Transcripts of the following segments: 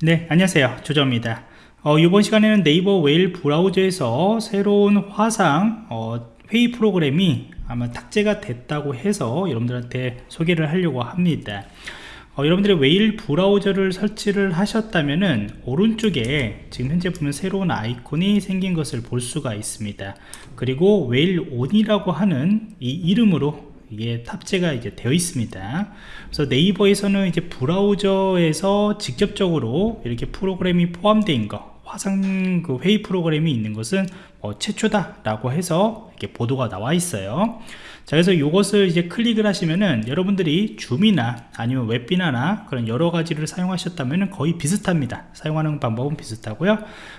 네 안녕하세요. 조정입니다. 어, 이번 시간에는 네이버 웨일 브라우저에서 새로운 화상 어, 회의 프로그램이 아마 탑재가 됐다고 해서 여러분들한테 소개를 하려고 합니다. 어, 여러분들이 웨일 브라우저를 설치를 하셨다면은 오른쪽에 지금 현재 보면 새로운 아이콘이 생긴 것을 볼 수가 있습니다. 그리고 웨일 온이라고 하는 이 이름으로 이게 탑재가 이제 되어 있습니다. 그래서 네이버에서는 이제 브라우저에서 직접적으로 이렇게 프로그램이 포함되어 거 화상 그 회의 프로그램이 있는 것은 어, 최초다 라고 해서 이렇게 보도가 나와 있어요. 자 그래서 이것을 이제 클릭을 하시면은 여러분들이 줌이나 아니면 웹비나나 그런 여러 가지를 사용하셨다면 거의 비슷합니다. 사용하는 방법은 비슷하고요.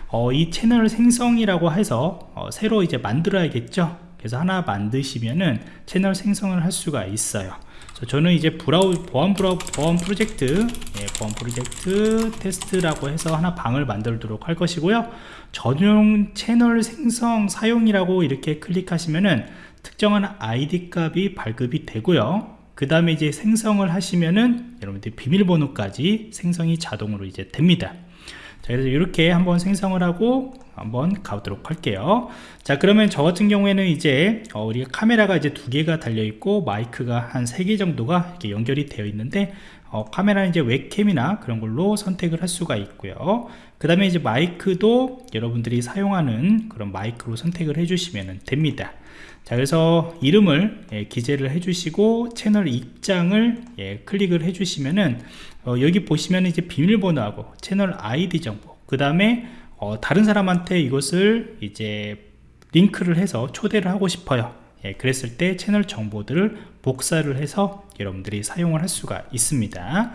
어, 이 채널 생성이라고 해서 어, 새로 이제 만들어야겠죠 그래서 하나 만드시면은 채널 생성을 할 수가 있어요. 저는 이제 브라우 보안 브라우 보안 프로젝트 예, 보안 프로젝트 테스트라고 해서 하나 방을 만들도록 할 것이고요. 전용 채널 생성 사용이라고 이렇게 클릭하시면은 특정한 아이디 값이 발급이 되고요. 그 다음에 이제 생성을 하시면은 여러분들 비밀번호까지 생성이 자동으로 이제 됩니다. 자 그래서 이렇게 한번 생성을 하고 한번 가보도록 할게요. 자 그러면 저 같은 경우에는 이제 어, 우리가 카메라가 이제 두 개가 달려 있고 마이크가 한 세 개 정도가 이렇게 연결이 되어 있는데 어, 카메라는 이제 웹캠이나 그런 걸로 선택을 할 수가 있고요. 그 다음에 이제 마이크도 여러분들이 사용하는 그런 마이크로 선택을 해주시면 됩니다. 자 그래서 이름을 예, 기재를 해주시고 채널 입장을 예, 클릭을 해주시면은 어, 여기 보시면 이제 비밀번호하고 채널 아이디 정보 그 다음에 어, 다른 사람한테 이것을 이제 링크를 해서 초대를 하고 싶어요. 예, 그랬을 때 채널 정보들을 복사를 해서 여러분들이 사용을 할 수가 있습니다.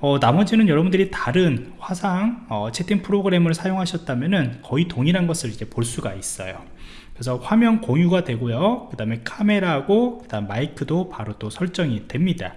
어, 나머지는 여러분들이 다른 화상 어, 채팅 프로그램을 사용하셨다면 거의 동일한 것을 이제 볼 수가 있어요. 그래서 화면 공유가 되고요. 그 다음에 카메라하고 그 다음 마이크도 바로 또 설정이 됩니다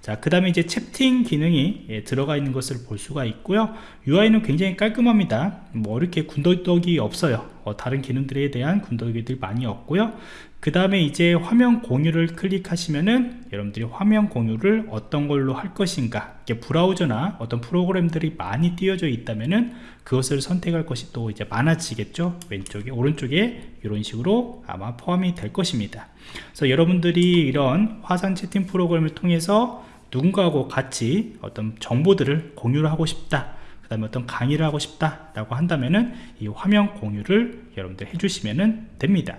자, 그 다음에 이제 채팅 기능이 예, 들어가 있는 것을 볼 수가 있고요. UI는 굉장히 깔끔합니다. 뭐 이렇게 군더더기 없어요. 어, 다른 기능들에 대한 군더더기들 많이 없고요. 그 다음에 이제 화면 공유를 클릭하시면은 여러분들이 화면 공유를 어떤 걸로 할 것인가 브라우저나 어떤 프로그램들이 많이 띄어져 있다면은 그것을 선택할 것이 또 이제 많아지겠죠 왼쪽에 오른쪽에 이런 식으로 아마 포함이 될 것입니다 그래서 여러분들이 이런 화상 채팅 프로그램을 통해서 누군가하고 같이 어떤 정보들을 공유를 하고 싶다 그 다음에 어떤 강의를 하고 싶다 라고 한다면은 이 화면 공유를 여러분들 해주시면 됩니다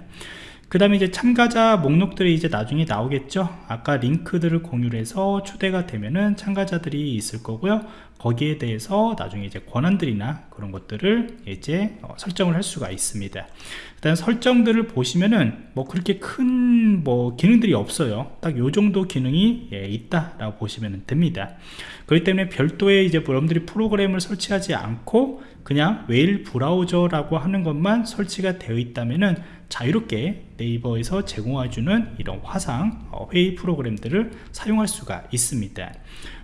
그 다음에 이제 참가자 목록들이 이제 나중에 나오겠죠? 아까 링크들을 공유를 해서 초대가 되면은 참가자들이 있을 거고요. 거기에 대해서 나중에 이제 권한들이나 그런 것들을 이제 어, 설정을 할 수가 있습니다. 일단 설정들을 보시면은 뭐 그렇게 큰 뭐 기능들이 없어요. 딱 요 정도 기능이 예, 있다 라고 보시면 됩니다. 그렇기 때문에 별도의 이제 여러분들이 프로그램을 설치하지 않고 그냥 웨일 브라우저라고 하는 것만 설치가 되어 있다면은 자유롭게 네이버에서 제공해주는 이런 화상 어, 회의 프로그램들을 사용할 수가 있습니다.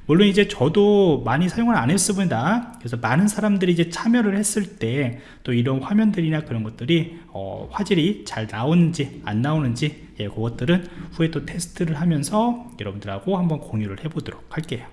물론 이제 저도 많이 사용을 안 했습니다. 그래서 많은 사람들이 이제 참여를 했을 때 또 이런 화면들이나 그런 것들이 어, 화질이 잘 나오는지 안 나오는지 예, 그것들은 후에 또 테스트를 하면서 여러분들하고 한번 공유를 해 보도록 할게요